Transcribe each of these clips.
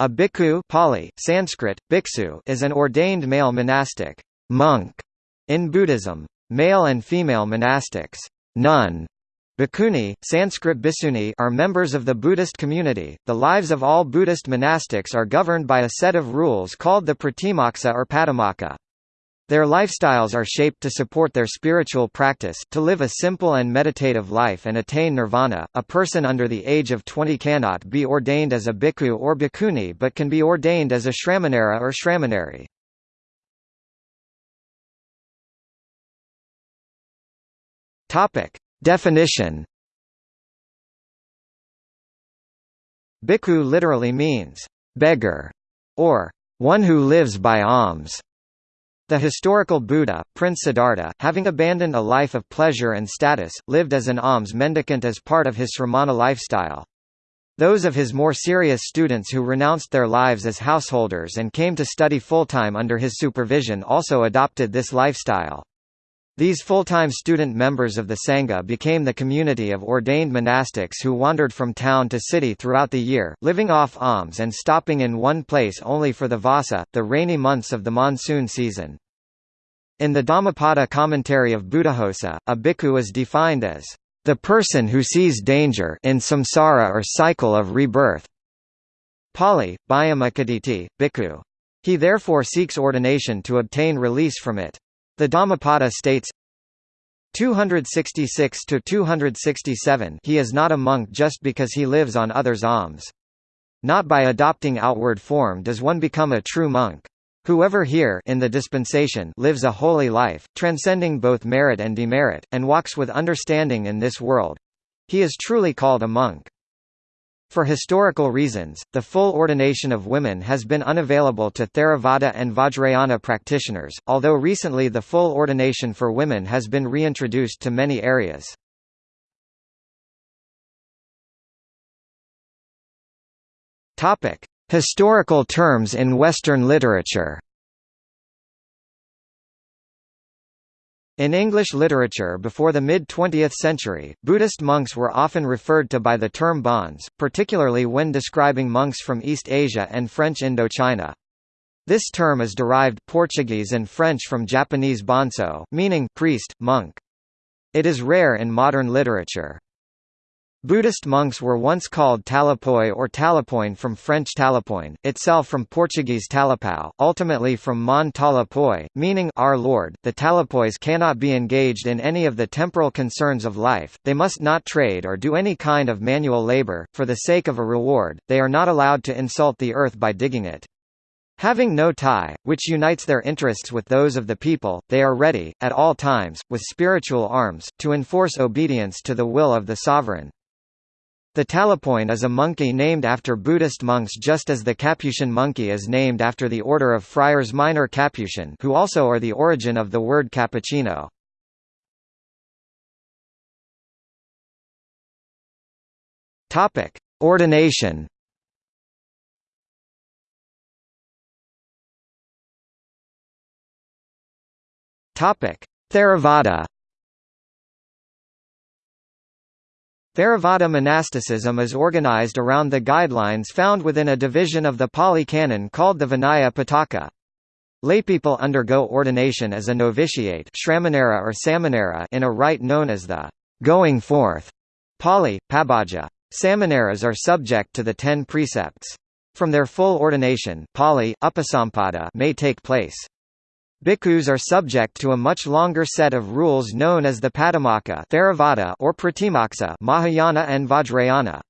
A bhikkhu Pali, Sanskrit, bhiksu is an ordained male monastic monk in Buddhism. Male and female monastics nun, bhikkhuni, Sanskrit bhiksuni are members of the Buddhist community. The lives of all Buddhist monastics are governed by a set of rules called the pratimoksa or patimokkha. Their lifestyles are shaped to support their spiritual practice, to live a simple and meditative life and attain nirvana. A person under the age of 20 cannot be ordained as a bhikkhu or bhikkhuni but can be ordained as a shramanera or shramaneri. Topic: Definition. Bhikkhu literally means beggar or one who lives by alms. The historical Buddha, Prince Siddhartha, having abandoned a life of pleasure and status, lived as an alms mendicant as part of his sramana lifestyle. Those of his more serious students who renounced their lives as householders and came to study full-time under his supervision also adopted this lifestyle. These full-time student members of the Sangha became the community of ordained monastics who wandered from town to city throughout the year, living off alms and stopping in one place only for the Vassa, the rainy months of the monsoon season. In the Dhammapada commentary of Buddhaghosa, a bhikkhu is defined as the person who sees danger in samsara or cycle of rebirth. Pali, Bhayamakaditi, bhikkhu. He therefore seeks ordination to obtain release from it. The Dhammapada states 266 to 267 He is not a monk just because he lives on others' alms. Not by adopting outward form does one become a true monk. Whoever here in the dispensation lives a holy life, transcending both merit and demerit, and walks with understanding in this world, he is truly called a monk. For historical reasons, the full ordination of women has been unavailable to Theravada and Vajrayana practitioners, although recently the full ordination for women has been reintroduced to many areas. Historical terms in Western literature In English literature before the mid-20th century, Buddhist monks were often referred to by the term bonze, particularly when describing monks from East Asia and French Indochina. This term is derived Portuguese and French from Japanese bonzo, meaning priest, monk. It is rare in modern literature. Buddhist monks were once called talapoi or talapoin from French talapoin, itself from Portuguese talapau, ultimately from Mon talapoi, meaning Our Lord. The talapois cannot be engaged in any of the temporal concerns of life, they must not trade or do any kind of manual labor, for the sake of a reward, they are not allowed to insult the earth by digging it. Having no tie, which unites their interests with those of the people, they are ready, at all times, with spiritual arms, to enforce obedience to the will of the sovereign. The talapoin is a monkey named after Buddhist monks just as the Capuchin monkey is named after the order of friars minor Capuchin who also are the origin of the word cappuccino. Ordination. Theravada. Theravada monasticism is organized around the guidelines found within a division of the Pali Canon called the Vinaya Pitaka. Laypeople undergo ordination as a novitiate or samanera in a rite known as the going forth Pali, Pabbaja. Samaneras are subject to the ten precepts. From their full ordination Pali, upasampada may take place. Bhikkhus are subject to a much longer set of rules known as the Patimokkha Theravada or Pratimoksa Mahayana and Vajrayana.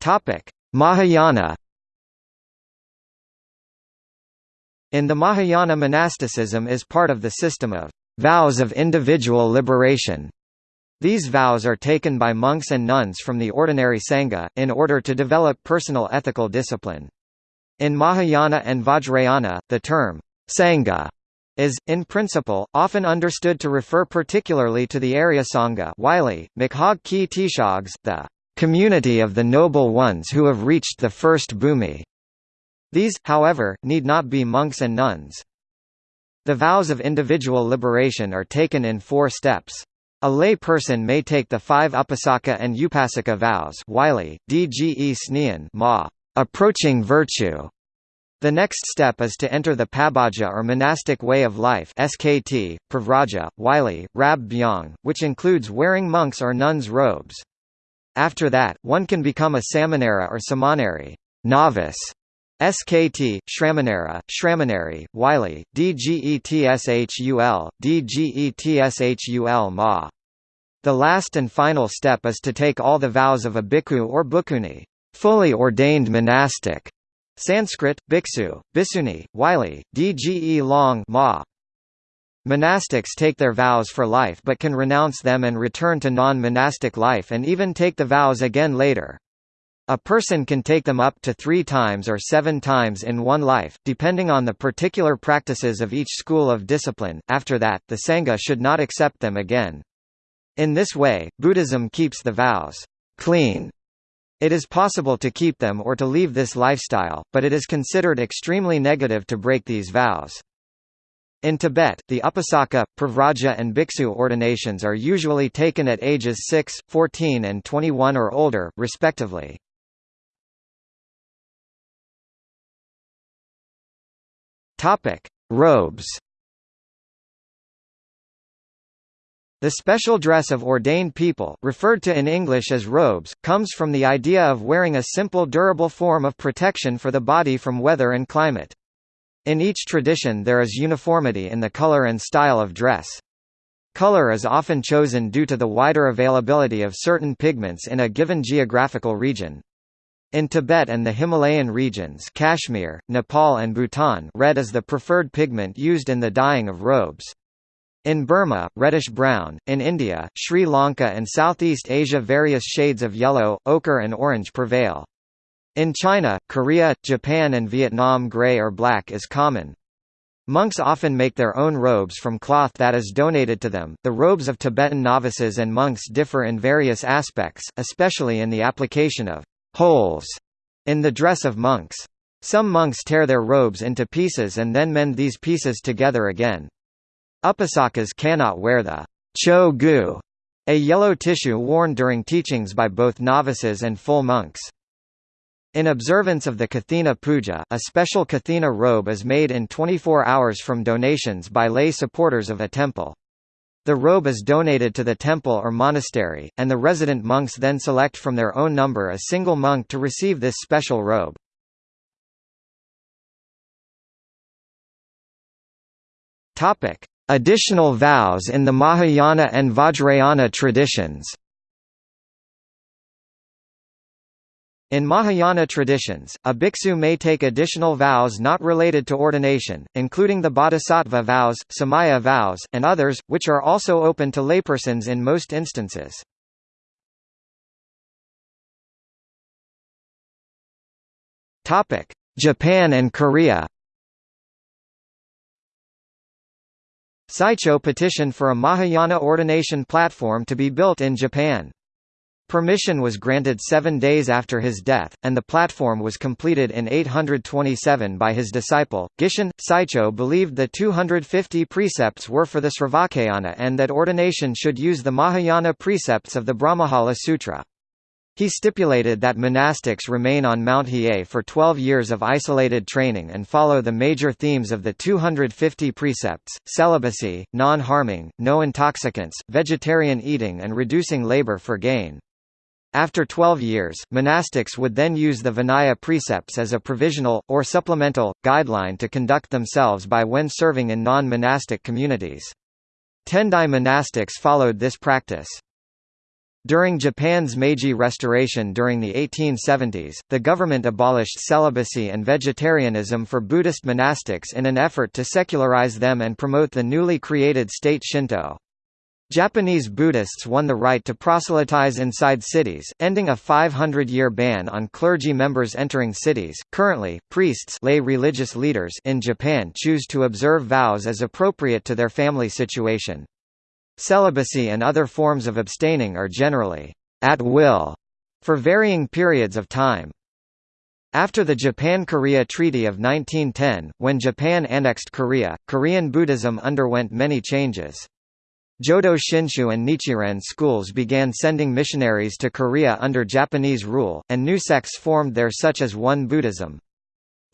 Topic: Mahayana In the Mahayana monasticism is part of the system of vows of individual liberation. These vows are taken by monks and nuns from the ordinary Sangha, in order to develop personal ethical discipline. In Mahayana and Vajrayana, the term, Sangha, is, in principle, often understood to refer particularly to the Arya Sangha Wylie, Makhag Ki Tishags, the community of the noble ones who have reached the first bhumi. These, however, need not be monks and nuns. The vows of individual liberation are taken in four steps. A lay person may take the five Upasaka and Upasika vows Wylie, Dge ma, approaching virtue. The next step is to enter the Pabhaja or monastic way of life SKT, Pravraja, Wylie, Rab Byong, which includes wearing monks or nuns' robes. After that, one can become a samanera or samaneri novice, SKT, Shramanera, Shramaneri, Wylie, DGETSHUL, DGETSHUL Ma. The last and final step is to take all the vows of a bhikkhu or bhikkhuni, fully ordained monastic. Sanskrit, bhiksu, bisuni, Wylie, dge long ma. Monastics take their vows for life but can renounce them and return to non-monastic life and even take the vows again later. A person can take them up to three times or seven times in one life, depending on the particular practices of each school of discipline. After that, the Sangha should not accept them again. In this way, Buddhism keeps the vows clean. It is possible to keep them or to leave this lifestyle, but it is considered extremely negative to break these vows. In Tibet, the Upasaka, Pravraja and Bhiksu ordinations are usually taken at ages 6, 14 and 21 or older, respectively. Robes The special dress of ordained people, referred to in English as robes, comes from the idea of wearing a simple durable form of protection for the body from weather and climate. In each tradition there is uniformity in the color and style of dress. Color is often chosen due to the wider availability of certain pigments in a given geographical region. In Tibet and the Himalayan regions Kashmir, Nepal and Bhutan red is the preferred pigment used in the dyeing of robes. In Burma, reddish-brown, in India, Sri Lanka and Southeast Asia various shades of yellow, ochre and orange prevail. In China, Korea, Japan and Vietnam gray or black is common. Monks often make their own robes from cloth that is donated to them. The robes of Tibetan novices and monks differ in various aspects, especially in the application of holes in the dress of monks. Some monks tear their robes into pieces and then mend these pieces together again. Upasakas cannot wear the cho gu, a yellow tissue worn during teachings by both novices and full monks. In observance of the Kathina Puja, a special Kathina robe is made in 24 hours from donations by lay supporters of a temple. The robe is donated to the temple or monastery, and the resident monks then select from their own number a single monk to receive this special robe. Additional vows in the Mahayana and Vajrayana traditions In Mahayana traditions, a bhiksu may take additional vows not related to ordination, including the bodhisattva vows, samaya vows, and others, which are also open to laypersons in most instances. Japan and Korea Saicho petitioned for a Mahayana ordination platform to be built in Japan. Permission was granted seven days after his death, and the platform was completed in 827 by his disciple. Gishin, Saicho believed the 250 precepts were for the Sravakayana and that ordination should use the Mahayana precepts of the Brahmajala Sutra. He stipulated that monastics remain on Mount Hiei for 12 years of isolated training and follow the major themes of the 250 precepts, celibacy, non-harming, no intoxicants, vegetarian eating and reducing labor for gain. After 12 years, monastics would then use the Vinaya precepts as a provisional, or supplemental, guideline to conduct themselves by when serving in non-monastic communities. Tendai monastics followed this practice. During Japan's Meiji Restoration during the 1870s, the government abolished celibacy and vegetarianism for Buddhist monastics in an effort to secularize them and promote the newly created state Shinto. Japanese Buddhists won the right to proselytize inside cities, ending a 500-year ban on clergy members entering cities. Currently, priests lay religious leaders in Japan choose to observe vows as appropriate to their family situation. Celibacy and other forms of abstaining are generally at will for varying periods of time. After the Japan–Korea Treaty of 1910, when Japan annexed Korea, Korean Buddhism underwent many changes. Jodo Shinshu and Nichiren schools began sending missionaries to Korea under Japanese rule, and new sects formed there such as Won Buddhism.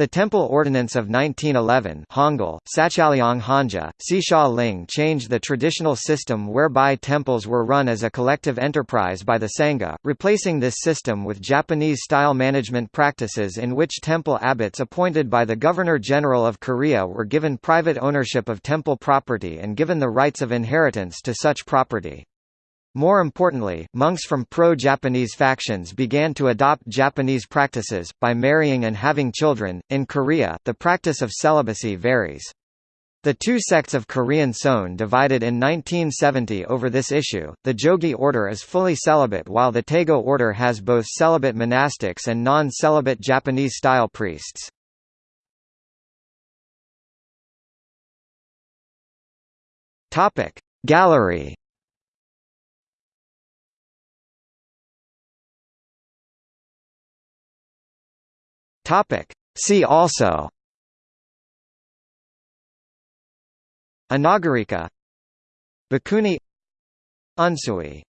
The Temple Ordinance of 1911 Hangul, Hanja, Sisha Ling changed the traditional system whereby temples were run as a collective enterprise by the Sangha, replacing this system with Japanese-style management practices in which temple abbots appointed by the Governor-General of Korea were given private ownership of temple property and given the rights of inheritance to such property. More importantly, monks from pro-Japanese factions began to adopt Japanese practices, by marrying and having children. In Korea, the practice of celibacy varies. The two sects of Korean Seon divided in 1970 over this issue. The Jogye order is fully celibate while the Taego order has both celibate monastics and non-celibate Japanese-style priests. Gallery Topic. See also. Anagarika Bhikkhuni. Unsui